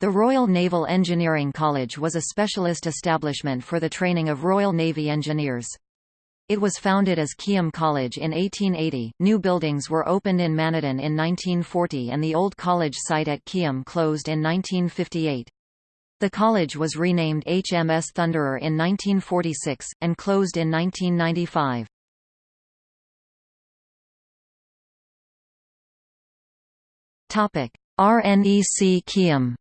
The Royal Naval Engineering College was a specialist establishment for the training of Royal Navy engineers. It was founded as Keyham College in 1880. New buildings were opened in Manadon in 1940 and the old college site at Keyham closed in 1958. The college was renamed HMS Thunderer in 1946, and closed in 1995. RNEC Keyham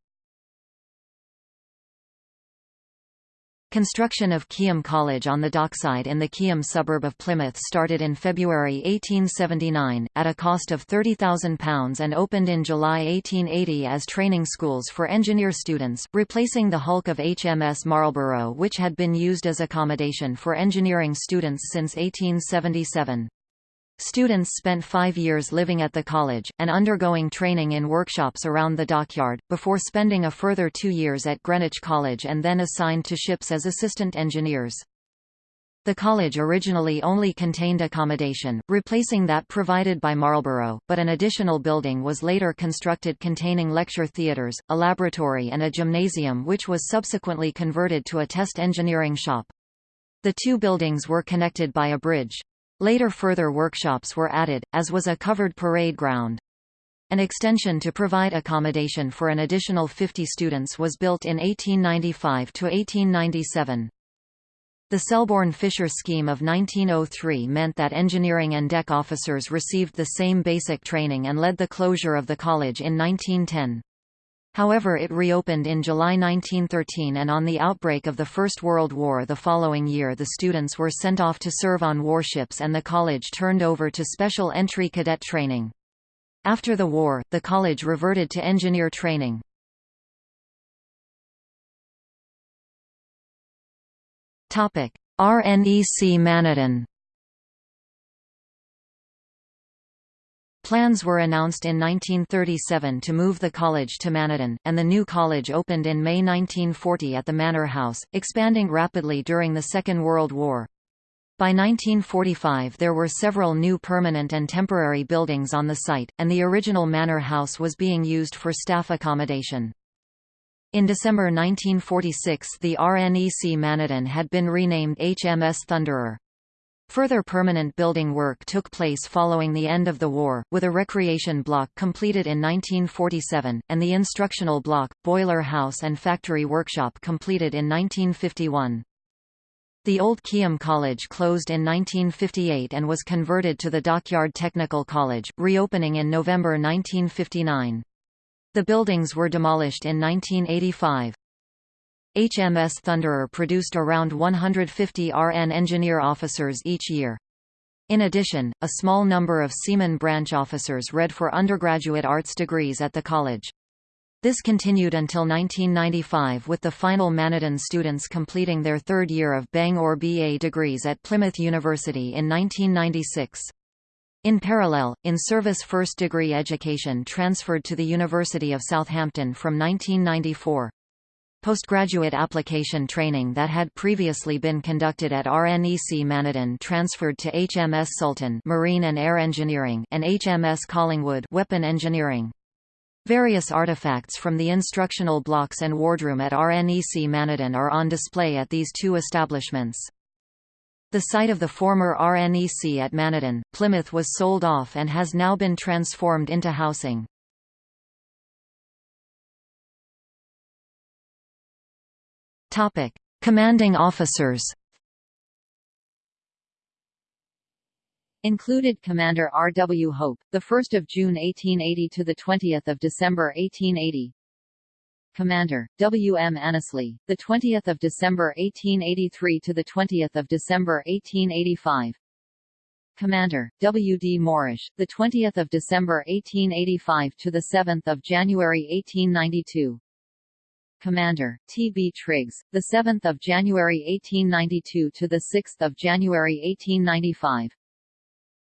Construction of Keyham College on the dockside in the Keyham suburb of Plymouth started in February 1879, at a cost of £30,000 and opened in July 1880 as training schools for engineer students, replacing the hulk of HMS Marlborough which had been used as accommodation for engineering students since 1877. Students spent five years living at the college, and undergoing training in workshops around the dockyard, before spending a further two years at Greenwich College and then assigned to ships as assistant engineers. The college originally only contained accommodation, replacing that provided by Marlborough, but an additional building was later constructed containing lecture theatres, a laboratory and a gymnasium which was subsequently converted to a test engineering shop. The two buildings were connected by a bridge. Later further workshops were added, as was a covered parade ground. An extension to provide accommodation for an additional 50 students was built in 1895 to 1897. The Selborne-Fisher scheme of 1903 meant that engineering and deck officers received the same basic training and led the closure of the college in 1910. However it reopened in July 1913 and on the outbreak of the First World War the following year the students were sent off to serve on warships and the college turned over to special entry cadet training. After the war, the college reverted to engineer training. RNEC Manadon Plans were announced in 1937 to move the college to Manadon, and the new college opened in May 1940 at the Manor House, expanding rapidly during the Second World War. By 1945 there were several new permanent and temporary buildings on the site, and the original Manor House was being used for staff accommodation. In December 1946 the RNEC Manadon had been renamed HMS Thunderer. Further permanent building work took place following the end of the war, with a recreation block completed in 1947, and the instructional block, boiler house and factory workshop completed in 1951. The old Keyham College closed in 1958 and was converted to the Dockyard Technical College, reopening in November 1959. The buildings were demolished in 1985. HMS Thunderer produced around 150 RN engineer officers each year. In addition, a small number of Seaman branch officers read for undergraduate arts degrees at the college. This continued until 1995 with the final Manadon students completing their third year of Bang-Or BA degrees at Plymouth University in 1996. In parallel, in-service first-degree education transferred to the University of Southampton from 1994. Postgraduate application training that had previously been conducted at RNEC Manadon transferred to HMS Sultan Marine and Air Engineering and HMS Collingwood Weapon Engineering. Various artifacts from the instructional blocks and wardroom at RNEC Manadon are on display at these two establishments. The site of the former RNEC at Manadon, Plymouth was sold off and has now been transformed into housing. Topic: Commanding officers. Included Commander R. W. Hope, the 1st of June 1880 to the 20th of December 1880. Commander W. M. Annesley, the 20th of December 1883 to the 20th of December 1885. Commander W. D. Moorish, the 20th of December 1885 to the 7th of January 1892. Commander, T. B. Triggs, 7 January 1892 to 6 January 1895.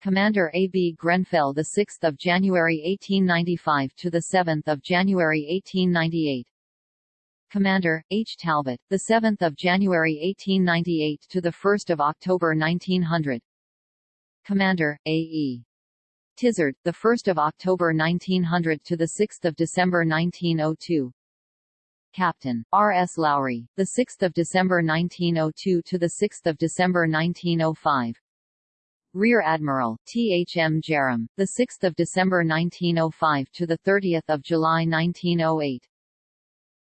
Commander A. B. Grenfell 6 January 1895 to 7 January 1898. Commander, H. Talbot, 7 January 1898 to 1 October 1900. Commander, A. E. Tizard, 1 October 1900 to 6 December 1902. Captain R. S. Lowry, the 6th of December 1902 to the 6th of December 1905. Rear Admiral T. H. M. Jerram, the 6th of December 1905 to the 30th of July 1908.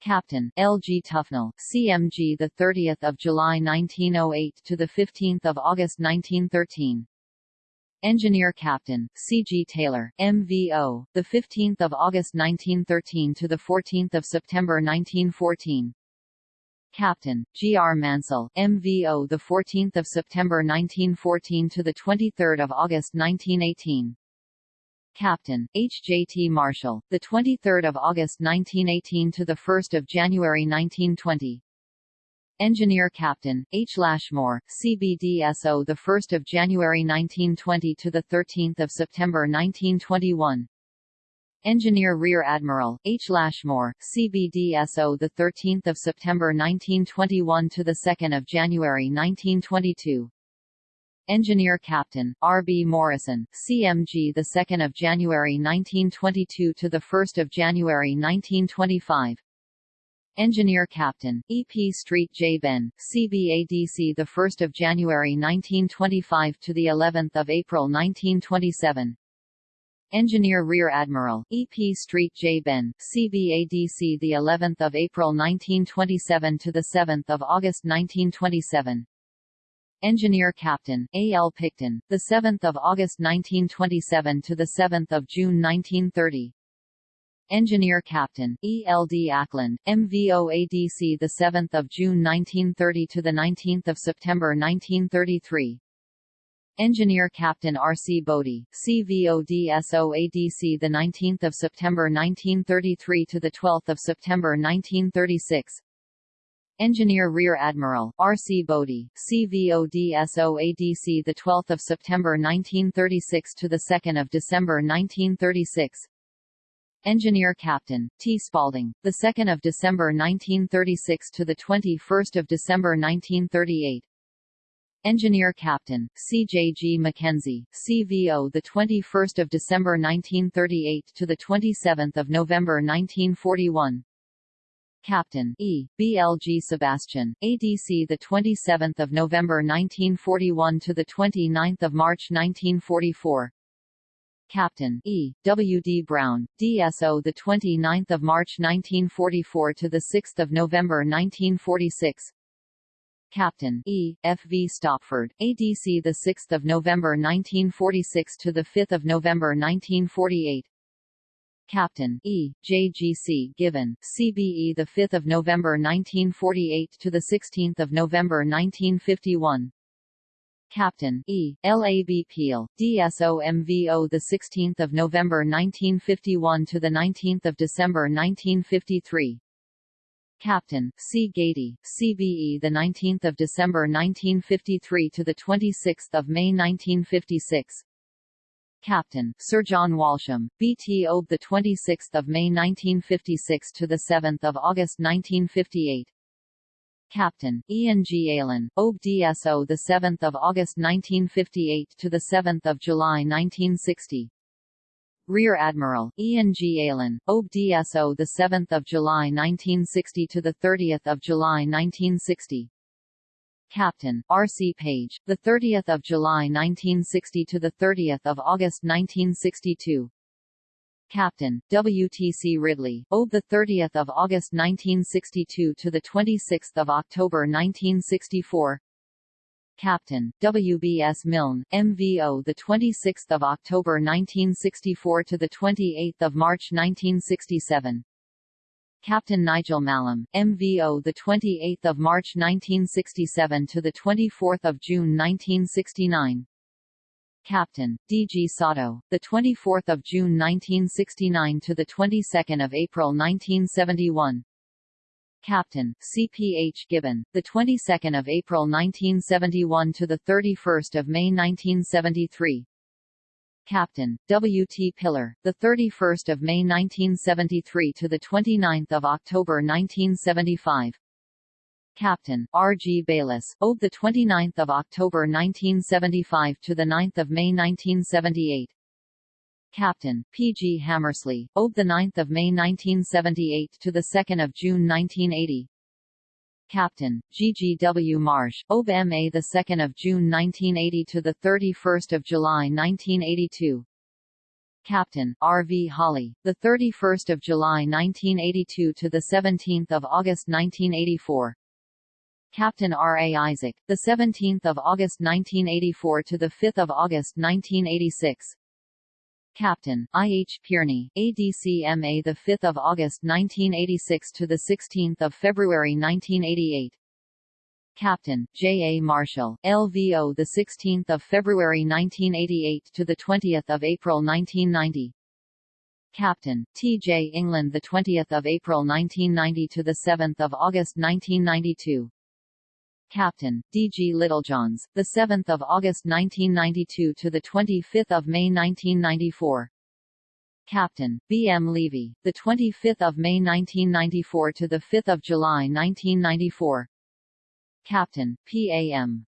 Captain L. G. Tufnell, CMG, the 30th of July 1908 to the 15th of August 1913. Engineer Captain C. G. Taylor, MVO, the 15th of August 1913 to the 14th of September 1914. Captain G. R. Mansell, MVO, the 14th of September 1914 to the 23rd of August 1918. Captain H. J. T. Marshall, the 23rd of August 1918 to the 1st of January 1920. Engineer Captain H. Lashmore, CBDSO, the 1st of January 1920 to the 13th of September 1921. Engineer Rear Admiral H. Lashmore, CBDSO, the 13th of September 1921 to the 2nd of January 1922. Engineer Captain R. B. Morrison, CMG, the 2nd of January 1922 to the 1st of January 1925. Engineer Captain E. P. Street J. Benn, CBADC, the 1st of January 1925 to the 11th of April 1927. Engineer Rear Admiral E. P. Street J. Benn, CBADC, the 11th of April 1927 to the 7th of August 1927. Engineer Captain A. L. Picton, the 7th of August 1927 to the 7th of June 1930. Engineer Captain E. L. D. Ackland, MVOADC, the 7th of June 1930 to the 19th of September 1933. Engineer Captain R. C. Bodie, CVODSOADC, the 19th of September 1933 to the 12th of September 1936. Engineer Rear Admiral R. C. Bodie, CVODSOADC, the 12th of September 1936 to the 2nd of December 1936. Engineer Captain T. Spaulding, the 2nd of December 1936 to the 21st of December 1938. Engineer Captain C. J. G. Mackenzie, CVO, the 21st of December 1938 to the 27th of November 1941. Captain E. B. L. G. Sebastian, ADC the 27th of November 1941 to the 29th of March 1944. Captain E. W. D. Brown, DSO the 29th of March 1944 to the 6th of November 1946. Captain E. F. V. Stopford, ADC the 6th of November 1946 to the 5th of November 1948. Captain E. J. G. C. Given, CBE the 5th of November 1948 to the 16th of November 1951. Captain E. L. A. B. Peel, DSO MVO the 16th of November 1951 to the 19th of December 1953. Captain C. Gady, CBE the 19th of December 1953 to the 26th of May 1956. Captain Sir John Walsham, BTO the 26th of May 1956 to the 7th of August 1958. Captain Ian G. Allen, OB DSO the 7th of August 1958 to the 7th of July 1960. Rear Admiral Ian G. Allen, OB DSO the 7th of July 1960 to the 30th of July 1960. Captain R. C. Page, the 30th of July 1960 to the 30th of August 1962. Captain W. T. C. Ridley, OB the 30th of August 1962 to the 26th of October 1964. Captain W. B. S. Milne, MVO, the 26th of October 1964 to the 28th of March 1967. Captain Nigel Mallam, MVO, the 28th of March 1967 to the 24th of June 1969. Captain D. G. Satow, the 24th of June 1969 to the 22nd of April 1971. Captain C. P. H. Gibbon, the 22nd of April 1971 to the 31st of May 1973. Captain W. T. Pillar, the 31st of May 1973 to the 29th of October 1975. Captain R. G. Bayliss, OB the 29th of October 1975 to the 9th of May 1978. Captain P. G. Hammersley, OB the 9th of May 1978 to the 2nd of June 1980. Captain G. G. W. Marsh, OB MA the 2nd of June 1980 to the 31st of July 1982. Captain R. V. Holly, the 31st of July 1982 to the 17th of August 1984. Captain R. A. Isaac, the 17th of August 1984 to the 5th of August 1986. Captain I. H. Pierney, ADCMA, the 5th of August 1986 to the 16th of February 1988. Captain J. A. Marshall, LVO, the 16th of February 1988 to the 20th of April 1990. Captain T. J. England, the 20th of April 1990 to the 7th of August 1992. Captain, D. G. Littlejohns, 7 August 1992 to 25 May 1994. Captain, B. M. Levy, 25 May 1994 to 5 July 1994. Captain, P. A. M.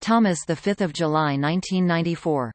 Thomas 5 July 1994